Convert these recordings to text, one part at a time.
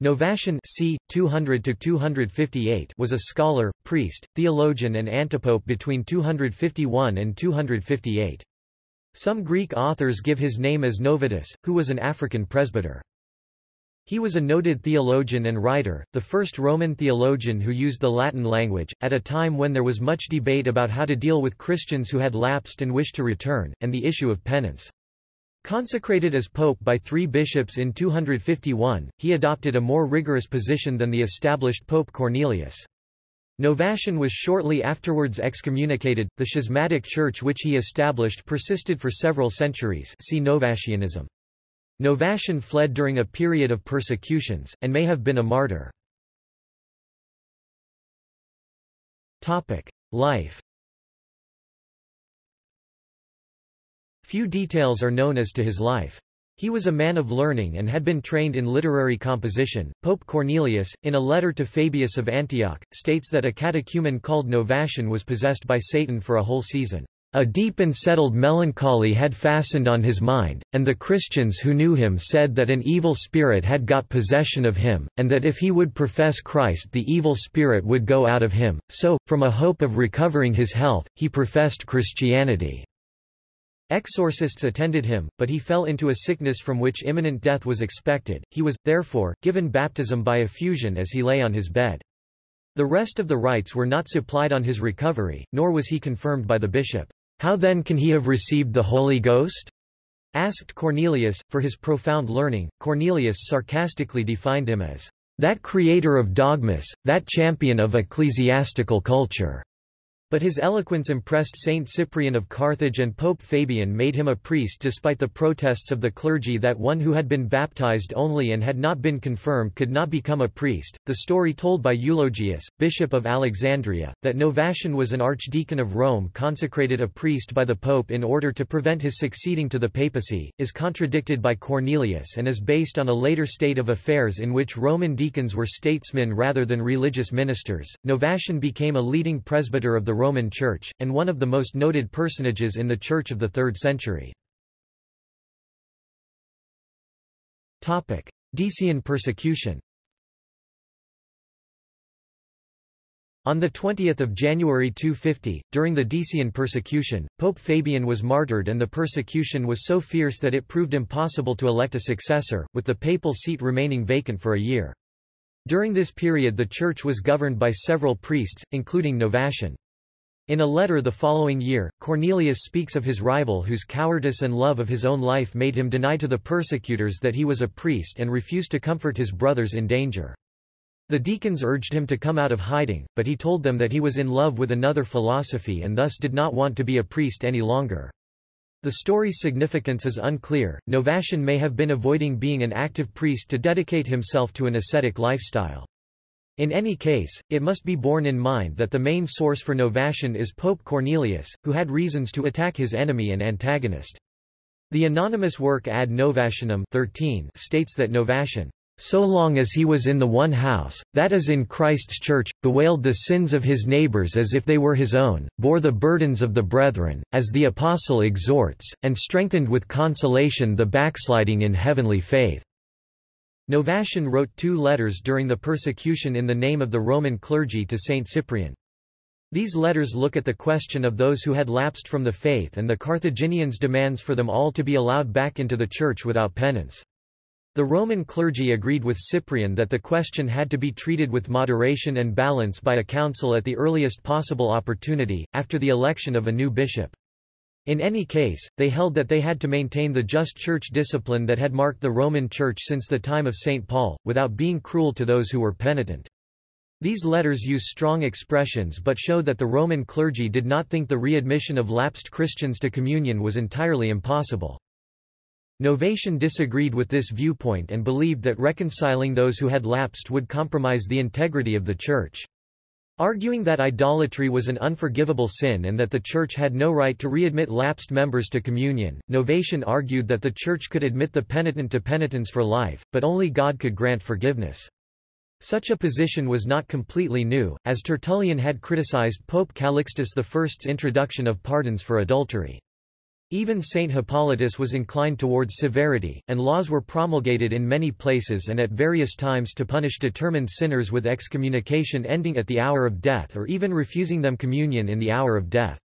Novatian c. 200-258 was a scholar, priest, theologian and antipope between 251 and 258. Some Greek authors give his name as Novatus, who was an African presbyter. He was a noted theologian and writer, the first Roman theologian who used the Latin language, at a time when there was much debate about how to deal with Christians who had lapsed and wished to return, and the issue of penance. Consecrated as pope by three bishops in 251, he adopted a more rigorous position than the established Pope Cornelius. Novatian was shortly afterwards excommunicated. The schismatic church which he established persisted for several centuries see Novatianism. Novatian fled during a period of persecutions, and may have been a martyr. Life Few details are known as to his life. He was a man of learning and had been trained in literary composition. Pope Cornelius, in a letter to Fabius of Antioch, states that a catechumen called Novatian was possessed by Satan for a whole season. A deep and settled melancholy had fastened on his mind, and the Christians who knew him said that an evil spirit had got possession of him, and that if he would profess Christ the evil spirit would go out of him. So, from a hope of recovering his health, he professed Christianity. Exorcists attended him, but he fell into a sickness from which imminent death was expected. He was, therefore, given baptism by effusion as he lay on his bed. The rest of the rites were not supplied on his recovery, nor was he confirmed by the bishop. How then can he have received the Holy Ghost? Asked Cornelius, for his profound learning, Cornelius sarcastically defined him as that creator of dogmas, that champion of ecclesiastical culture. But his eloquence impressed Saint Cyprian of Carthage and Pope Fabian made him a priest despite the protests of the clergy that one who had been baptized only and had not been confirmed could not become a priest. The story told by Eulogius, Bishop of Alexandria, that Novatian was an archdeacon of Rome consecrated a priest by the pope in order to prevent his succeeding to the papacy, is contradicted by Cornelius and is based on a later state of affairs in which Roman deacons were statesmen rather than religious ministers. Novatian became a leading presbyter of the Roman Church, and one of the most noted personages in the Church of the 3rd century. Decian persecution On 20 January 250, during the Decian persecution, Pope Fabian was martyred and the persecution was so fierce that it proved impossible to elect a successor, with the papal seat remaining vacant for a year. During this period the church was governed by several priests, including Novatian. In a letter the following year, Cornelius speaks of his rival whose cowardice and love of his own life made him deny to the persecutors that he was a priest and refused to comfort his brothers in danger. The deacons urged him to come out of hiding, but he told them that he was in love with another philosophy and thus did not want to be a priest any longer. The story's significance is unclear. Novatian may have been avoiding being an active priest to dedicate himself to an ascetic lifestyle. In any case, it must be borne in mind that the main source for Novatian is Pope Cornelius, who had reasons to attack his enemy and antagonist. The anonymous work Ad Novatianum 13 states that Novatian, so long as he was in the one house, that is in Christ's church, bewailed the sins of his neighbors as if they were his own, bore the burdens of the brethren, as the apostle exhorts, and strengthened with consolation the backsliding in heavenly faith. Novatian wrote two letters during the persecution in the name of the Roman clergy to Saint Cyprian. These letters look at the question of those who had lapsed from the faith and the Carthaginians' demands for them all to be allowed back into the church without penance. The Roman clergy agreed with Cyprian that the question had to be treated with moderation and balance by a council at the earliest possible opportunity, after the election of a new bishop. In any case, they held that they had to maintain the just church discipline that had marked the Roman Church since the time of St. Paul, without being cruel to those who were penitent. These letters use strong expressions but show that the Roman clergy did not think the readmission of lapsed Christians to communion was entirely impossible. Novatian disagreed with this viewpoint and believed that reconciling those who had lapsed would compromise the integrity of the Church. Arguing that idolatry was an unforgivable sin and that the Church had no right to readmit lapsed members to communion, Novatian argued that the Church could admit the penitent to penitence for life, but only God could grant forgiveness. Such a position was not completely new, as Tertullian had criticized Pope Calixtus I's introduction of pardons for adultery. Even Saint Hippolytus was inclined towards severity, and laws were promulgated in many places and at various times to punish determined sinners with excommunication ending at the hour of death or even refusing them communion in the hour of death.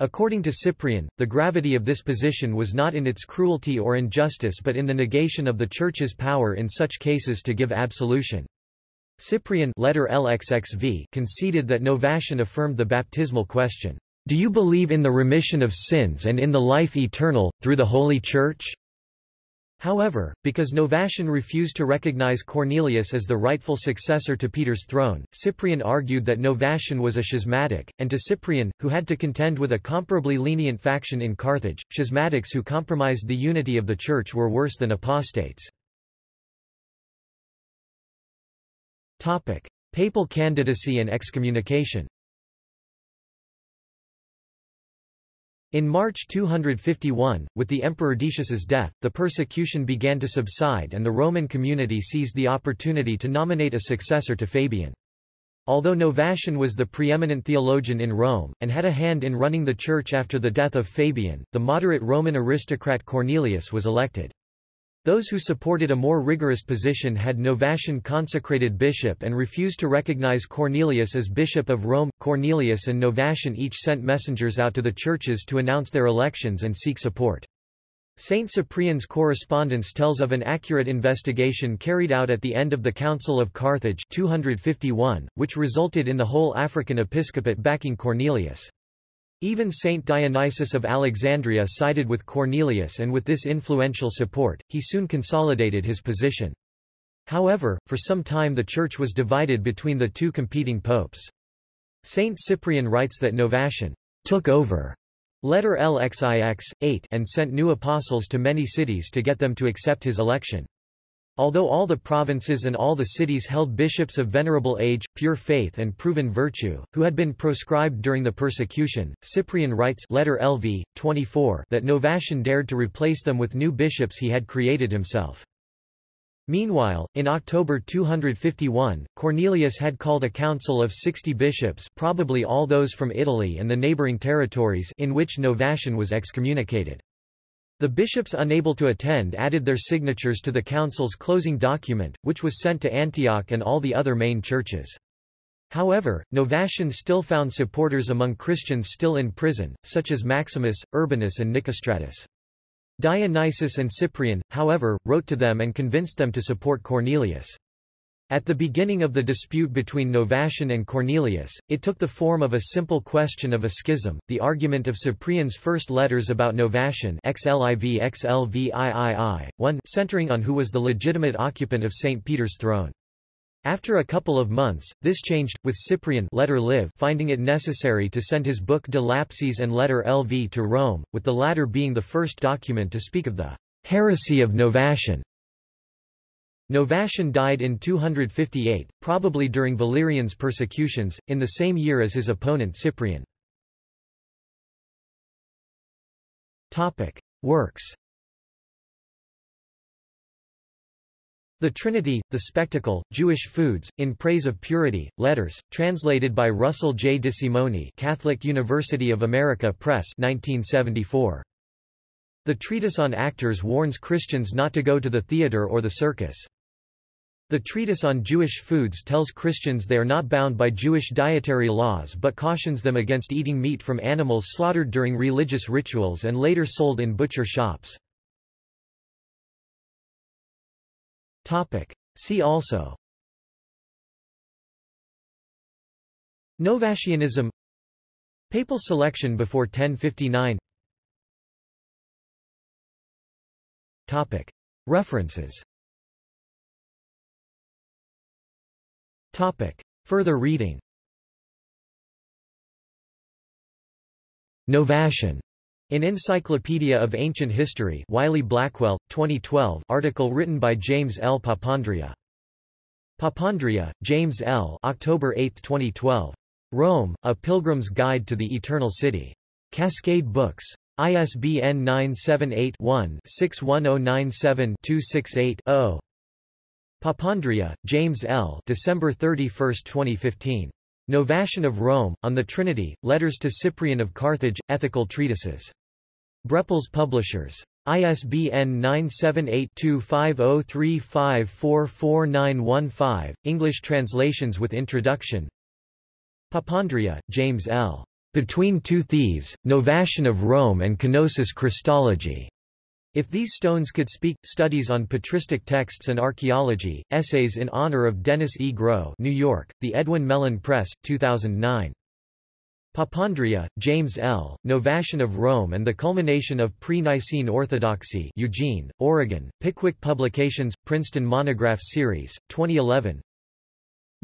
According to Cyprian, the gravity of this position was not in its cruelty or injustice but in the negation of the Church's power in such cases to give absolution. Cyprian letter LXXV conceded that Novatian affirmed the baptismal question. Do you believe in the remission of sins and in the life eternal, through the Holy Church? However, because Novatian refused to recognize Cornelius as the rightful successor to Peter's throne, Cyprian argued that Novatian was a schismatic, and to Cyprian, who had to contend with a comparably lenient faction in Carthage, schismatics who compromised the unity of the Church were worse than apostates. Papal candidacy and excommunication In March 251, with the Emperor Decius's death, the persecution began to subside and the Roman community seized the opportunity to nominate a successor to Fabian. Although Novatian was the preeminent theologian in Rome, and had a hand in running the church after the death of Fabian, the moderate Roman aristocrat Cornelius was elected. Those who supported a more rigorous position had Novatian consecrated bishop and refused to recognize Cornelius as bishop of Rome. Cornelius and Novatian each sent messengers out to the churches to announce their elections and seek support. Saint Cyprian's correspondence tells of an accurate investigation carried out at the end of the Council of Carthage 251, which resulted in the whole African episcopate backing Cornelius. Even Saint Dionysius of Alexandria sided with Cornelius and with this influential support, he soon consolidated his position. However, for some time the church was divided between the two competing popes. Saint Cyprian writes that Novatian took over letter LXIX, 8 and sent new apostles to many cities to get them to accept his election. Although all the provinces and all the cities held bishops of venerable age, pure faith and proven virtue, who had been proscribed during the persecution, Cyprian writes letter LV, 24 that Novatian dared to replace them with new bishops he had created himself. Meanwhile, in October 251, Cornelius had called a council of sixty bishops probably all those from Italy and the neighbouring territories in which Novatian was excommunicated. The bishops unable to attend added their signatures to the council's closing document, which was sent to Antioch and all the other main churches. However, Novatian still found supporters among Christians still in prison, such as Maximus, Urbanus and Nicostratus. Dionysius and Cyprian, however, wrote to them and convinced them to support Cornelius. At the beginning of the dispute between Novatian and Cornelius, it took the form of a simple question of a schism, the argument of Cyprian's first letters about Novatian XLIV XLVIII, 1 centering on who was the legitimate occupant of St. Peter's throne. After a couple of months, this changed, with Cyprian letter live finding it necessary to send his book De Lapsis and letter LV to Rome, with the latter being the first document to speak of the heresy of Novatian. Novatian died in 258, probably during Valerian's persecutions, in the same year as his opponent Cyprian. Topic. Works The Trinity, The Spectacle, Jewish Foods, In Praise of Purity, Letters, translated by Russell J. DeSimone Catholic University of America Press 1974. The Treatise on Actors warns Christians not to go to the theater or the circus. The Treatise on Jewish Foods tells Christians they are not bound by Jewish dietary laws but cautions them against eating meat from animals slaughtered during religious rituals and later sold in butcher shops. See also Novatianism Papal selection before 1059 References Topic. Further reading Novatian. In Encyclopedia of Ancient History Wiley-Blackwell, 2012 article written by James L. Papandrea. Papandrea, James L. October 8, 2012. Rome, A Pilgrim's Guide to the Eternal City. Cascade Books. ISBN 978-1-61097-268-0. Papandrea, James L. December 31, 2015. Novatian of Rome, On the Trinity, Letters to Cyprian of Carthage, Ethical Treatises. Brepols Publishers. ISBN 978-2503544915, English translations with introduction Papandrea, James L. Between Two Thieves, Novatian of Rome and Kenosis Christology. If These Stones Could Speak, Studies on Patristic Texts and Archaeology, Essays in Honor of Dennis E. Groh New York, The Edwin Mellen Press, 2009. Papandrea, James L., Novatian of Rome and the Culmination of Pre-Nicene Orthodoxy Eugene, Oregon, Pickwick Publications, Princeton Monograph Series, 2011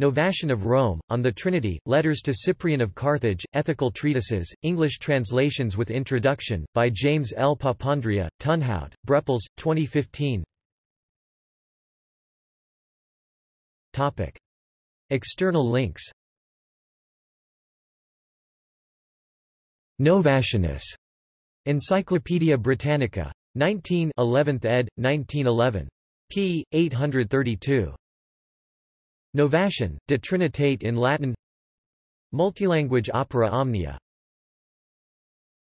Novatian of Rome, On the Trinity, Letters to Cyprian of Carthage, Ethical Treatises, English translations with Introduction, by James L. Papandrea, Turnhout, Brepols, 2015 Topic. External links Novatianus. Encyclopædia Britannica. 19 11th ed., 1911. p. 832. Novatian, De Trinitate in Latin. Multilanguage opera omnia